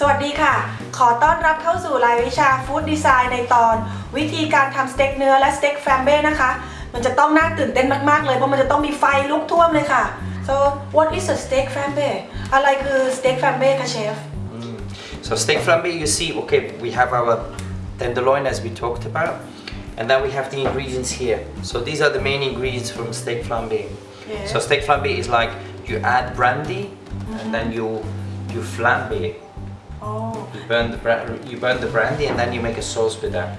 สวัสดีค่ะ ขอต้อนรับเข้าสู่รายวิชาฟู้ดดีไซน์ในตอน วิธีการทำสเต็กเนื้อและสเต็กแฟมเบ้นะคะ มันจะต้องน่าตื่นเต้นมากๆเลย เพราะมันจะต้องมีไฟลุกท่วมเลยค่ะ so what is a steak flambe อะไรคือสเต็กแฟมเบ้คะเชฟ So steak flambe, you see, okay, we have our tenderloin as we talked about, and then we have the ingredients here. So these are the main ingredients from steak flambe. Yeah. So steak flambe is like you add brandy, and then you you flambe. อ๋อ You burn the bra- you burn the brandy, and then you make a sauce with that.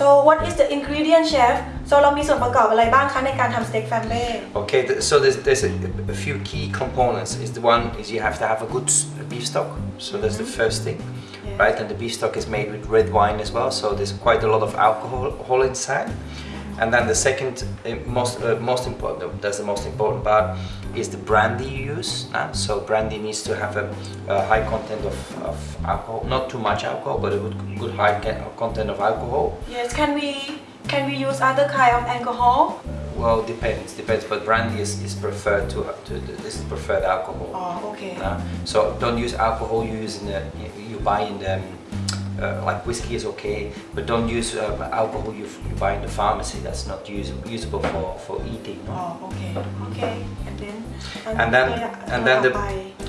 so what is the ingredient chef so เรามีส่วนประกอบอะไรบ้างคะในการทำสเต็กแฟมเบ้ Okay, th- so there's, there's a, a few key components. Is the one is you have to have a good s- beef stock. So that's the first thing, Yeah. right? And the beef stock is made with red wine as well. So there's quite a lot of alcohol alcohol inside. And then the second eh, most uh, most important that's the most important part is the brandy you use. Uh, so brandy needs to have a, a high content of, of, alcohol, not too much alcohol, but a good, good high content of alcohol. Yes, can we can we use other kind of alcohol? Well, depends, depends. But brandy is, is preferred to, to this preferred alcohol. Oh, okay. Uh, so don't use alcohol you use in the you buy in the uh, like whiskey is okay, but don't use um, alcohol you, you, buy in the pharmacy. That's not use, usable for, for eating. Oh, okay, okay. And then and, and then and then the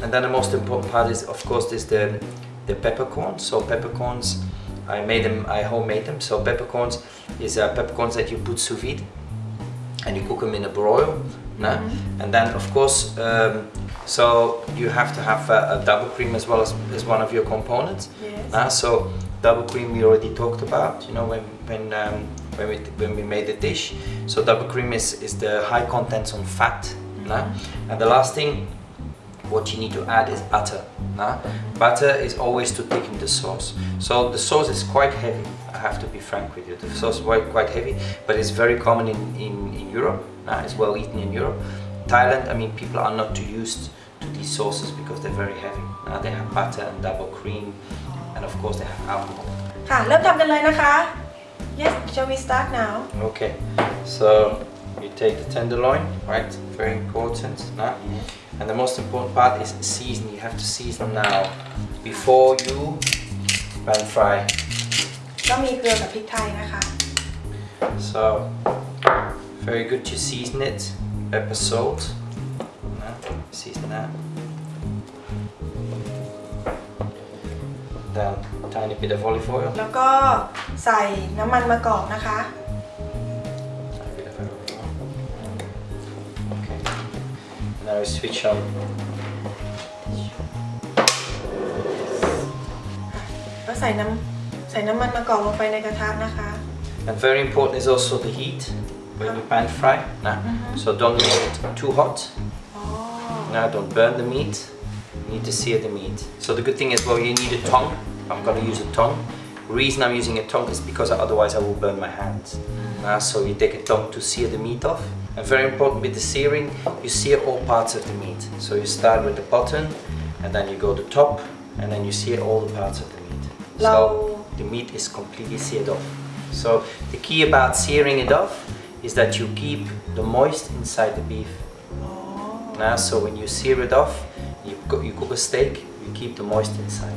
and then the most important part is of course is the the peppercorns. So peppercorns, I made them. I homemade them. So peppercorns is uh, peppercorns that you put sous vide and you cook them in a broil. nah? And then of course, um, so you have to have a, a double cream as well as, as one of your components. Yes. nah? So double cream we already talked about. You know when when um, when we when we made the dish. So double cream is is the high contents on fat. nah? And the last thing what you need to add is butter. nah? Butter is always to thicken the sauce. So the sauce is quite heavy. I have to be frank with you. The sauce is quite, quite heavy, but it's very common in, in, in Europe. nah? It's well eaten in Europe. Thailand, I mean, people are not too used to these sauces because they're very heavy. nah? They have butter and double cream, and of course they have alcohol. ค่ะ เริ่มทำกันเลยนะคะ yes shall we start now Okay, so you take the tenderloin, right? Very important. Nah? And the most important part is season. You have to season now before you pan fry. ก็มีเกลือกับพริกไทยนะคะ So very good to season it. Pepper, salt. Nah? Season that. Then tiny bit of olive oil. แล้วก็ใส่น้ำมันมะกอกนะคะ Uh, switch on and very important is also the heat when you pan fry nah. Mm -hmm. so don't make it too hot oh. now don't burn the meat you need to sear the meat so the good thing is well you need a tongue I'm gonna use a tongue reason I'm using a tongue is because otherwise I will burn my hands. Nah, so you take a tongue to sear the meat off. And very important with the searing, you sear all parts of the meat. So you start with the bottom and then you go to top and then you sear all the parts of the meat. So the meat is completely seared off. So the key about searing it off is that you keep the moist inside the beef. Now, so when you sear it off, you, co- you cook a steak, you keep the moist inside.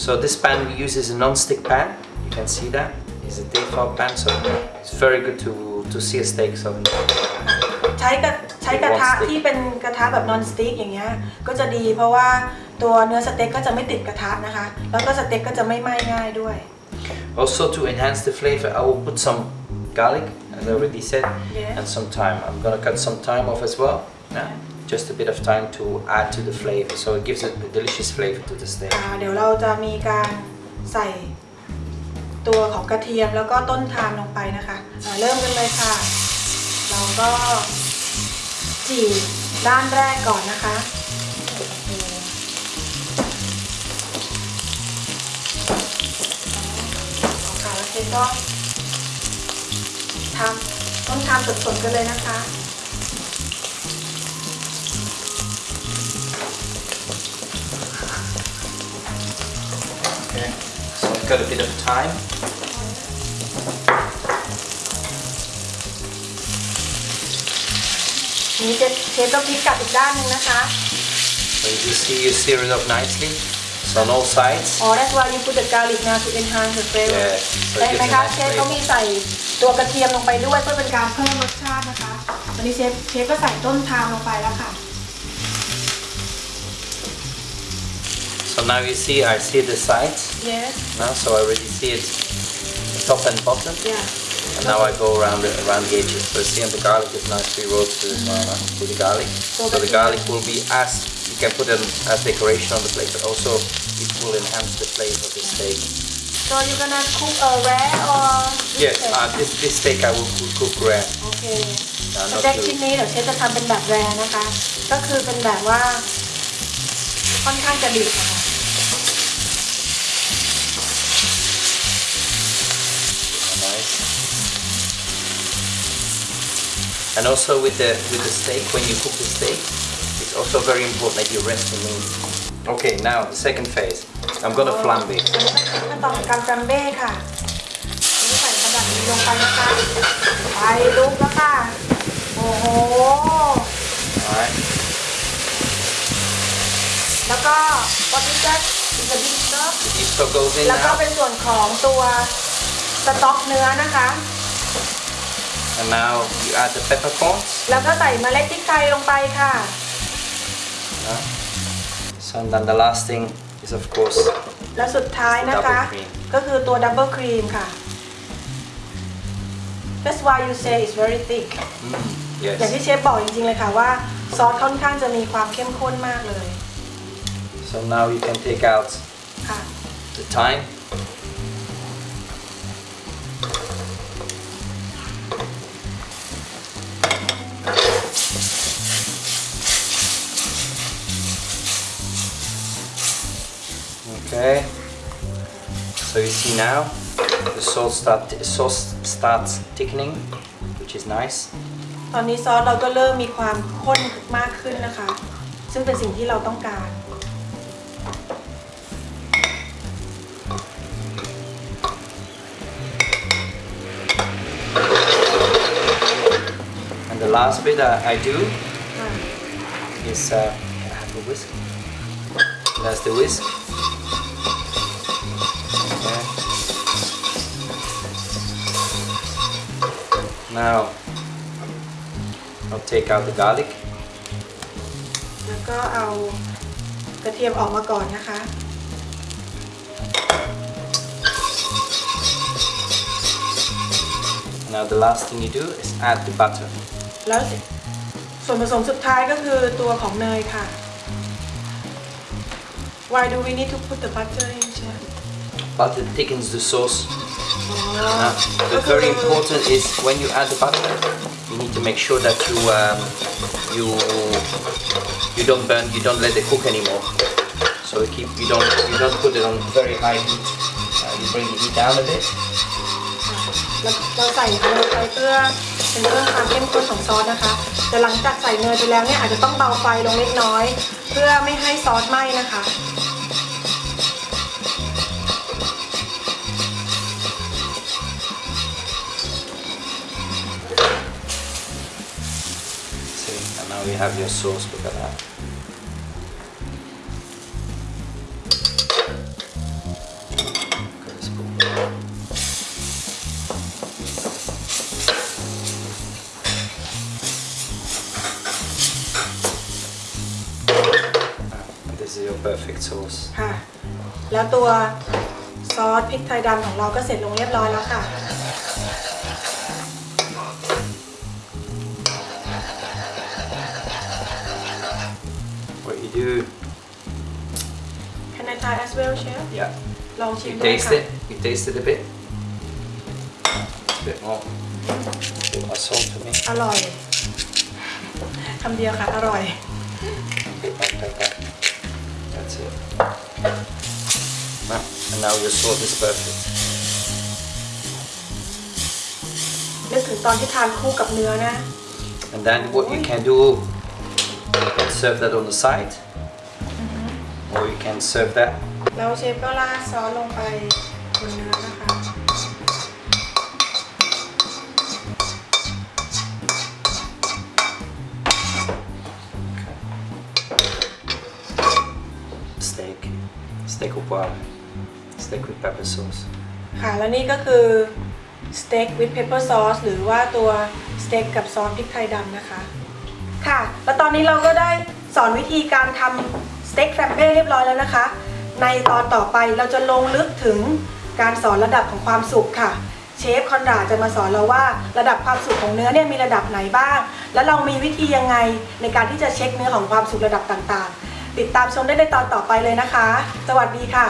So this pan we use is a non-stick pan. You can see that. It's a Tefal pan, so it's very good to, to see a steak. So ใช้กระใช้กระทะที่เป็นกระทะแบบนอนสติ๊กอย่างเงี้ยก็จะดีเพราะว่าตัวเนื้อสเต็กก็จะไม่ติดกระทะนะคะ แล้วก็สเต็กก็จะไม่ไหม้ง่ายด้วย Also to enhance the flavor, I will put some garlic, as I already said, and some thyme. I'm gonna cut some thyme off as well. Yeah. Just a bit of thyme to add to the flavor, so it gives a delicious flavor to the steak. อ่าเดี๋ยวเราจะมีการใส่ตัวของกระเทียมแล้วก็ต้นทามลงไปนะคะอ่าเริ่มกันเลยค่ะ เราก็จี่ด้านแรกก่อนนะคะ ค่ะแล้วเชฟก็ทำต้นทามสดๆกันเลยนะคะ นหนึงนะคะ So you see you sear it up nicely. So on all sides. อ๋อ that's why you put the garlic now to enhance the flavor Yeah, so ได้ it ไหม gives a คะ nice เชฟเขามี flavor. ใส่ตัวกระเทียมลงไปด้วยเพื่อเป็นการเพิ่มรสชาตินะคะ วันนี้เชฟเชฟก็ใส่ต้นทามลงไปแล้วค่ะ So now you see, I see the sides yes now, so I already see it top and bottom. yeah And now I go around the, around the edges. So see, and the garlic is nicely roasted as well, huh? with the garlic. So the garlic will be as, you can put it as decoration on the plate, but also it will enhance the flavor of the steak. so you gonna cook a rare or Yes, uh, this, this steak I will cook, cook rare. โอเค Uh, ส not เต็ก too- ชิ้นนี้เดี๋ยวเชฟจะทำเป็นแบบแรร์นะคะ ก็คือเป็นแบบว่า ค่อนข้างจะดิบนะคะ And also with the with the steak, when you cook the steak, it's also very important that you rest the meat. Okay, now the second phase. I'm gonna flambe. อันนี้ก็คือขั้นตอนของการแฟมเบ้ค่ะนี่ใส่กระดาษนี้ลงไปนะคะไฟลุกแล้วค่ะโอ้โห Alright. แล้วก็วัตถุดิบอินเตอร์ดิสเตอร์ The beef stock goes in แล้วก็ now. เป็นส่วนของตัวสต๊อกเนื้อนะคะ And now you add the peppercorns. แล้วก็ใส่เมล็ดพริกไทยลงไปค่ะ Yeah. So and then the last thing is of course แล้วสุดท้ายนะคะ Double cream ก็คือตัวดับเบิลครีมค่ะ That's why you say it's very thick mm, อย่าง yes. ที่เชฟบอกจริงๆเลยค่ะว่าซอสค่อนข้างจะมีความเข้มข้นมากเลย So now you can take out ค่ะ the thyme. Okay. So you see now the sauce start sauce starts thickening, which is nice. ตอนนี้ซอสเราก็เริ่มมีความข้นมากขึ้นนะคะ ซึ่งเป็นสิ่งที่เราต้องการ And the last bit I, I do ค่ะ is uh, can I have a whisk? That's the whisk. Now I'll take out the garlic. แล้วก็เอากระเทียมออกมาก่อนนะคะ Now the last thing you do is add the butter. แล้วส่วนผสมสุดท้ายก็คือตัวของเนยค่ะ Why do we need to put the butter in chef Butter thickens the sauce. อ๋อ Now, ก็ but คือ very important is when you add the butter, you need to make sure that you um, you you don't burn, you don't let it cook anymore. So you keep you don't you don't put it on very high heat. Uh, you bring the heat down a bit. แล้วเราใส่เนยไปเพื่อเป็นเรื่องความเข้มข้นของซอสนะคะ แต่หลังจากใส่เนยไปแล้วเนี่ยอาจจะต้องเบาไฟลงเล็กน้อย เพื่อไม่ให้ซอสไหม้นะคะ now you have your sauce. Look at that. Look at this spoon. And this is your perfect sauce. ค่ะ แล้วตัวซอสพริกไทยดำของเราก็เสร็จลงเรียบร้อยแล้วค่ะ Can I try as well chef Yeah. ลองชิม You ดู taste ค่ะ it. You taste it a bit. A bit more. A bit more salt for me. อร่อยคำเดียวค่ะ อร่อย A bit more pepper. That's it. Now, and now your sauce is perfect. นึกถึงตอนที่ทานคู่กับเนื้อนะ And then what you can do, you can serve that on the side, Or you can serve that. แล้วเชฟก็ราดซอสลงไปบนเนื้อนะคะ Steak. It's steak au poivre, steak with pepper sauce. ค่ะแล้วนี่ก็คือสเต็ก with pepper sauce หรือว่าตัวสเต็กกับซอสพริกไทยดำนะคะ ค่ะ แล้วตอนนี้เราก็ได้สอนวิธีการทำ สเต็กแฟมเบ้เรียบร้อยแล้วนะคะ ในตอนต่อไปเราจะลงลึกถึงการสอนระดับของความสุกค่ะ เชฟคอนราจะมาสอนเราว่าระดับความสุกของเนื้อเนี่ยมีระดับไหนบ้าง แล้วเรามีวิธียังไงในการที่จะเช็คเนื้อของความสุกระดับต่างๆ ติดตามชมได้ในตอนต่อไปเลยนะคะ สวัสดีค่ะ